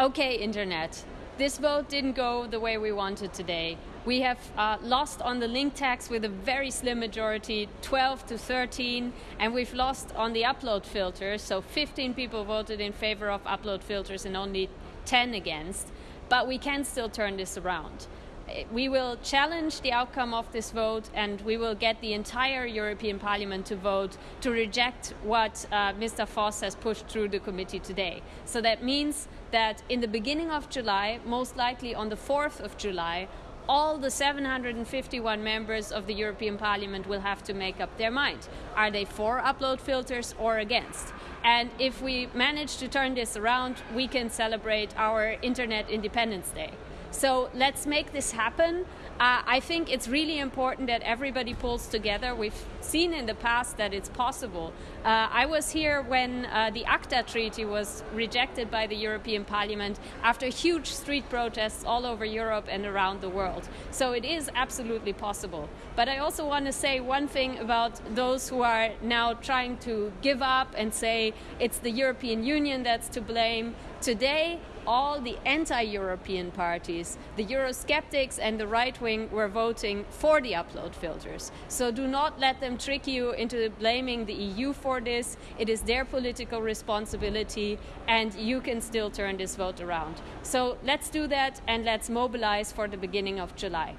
Okay, Internet. This vote didn't go the way we wanted today. We have uh, lost on the link tax with a very slim majority, 12 to 13, and we've lost on the upload filters. So 15 people voted in favor of upload filters and only 10 against. But we can still turn this around we will challenge the outcome of this vote and we will get the entire European Parliament to vote to reject what uh, Mr. Voss has pushed through the committee today. So that means that in the beginning of July, most likely on the 4th of July, all the 751 members of the European Parliament will have to make up their mind. Are they for upload filters or against? And if we manage to turn this around, we can celebrate our Internet Independence Day. So let's make this happen. Uh, I think it's really important that everybody pulls together. We've seen in the past that it's possible. Uh, I was here when uh, the ACTA treaty was rejected by the European Parliament after huge street protests all over Europe and around the world. So it is absolutely possible. But I also want to say one thing about those who are now trying to give up and say it's the European Union that's to blame. Today, all the anti-European parties, the Eurosceptics and the right wing were voting for the upload filters. So do not let them trick you into blaming the EU for this. It is their political responsibility and you can still turn this vote around. So let's do that and let's mobilize for the beginning of July.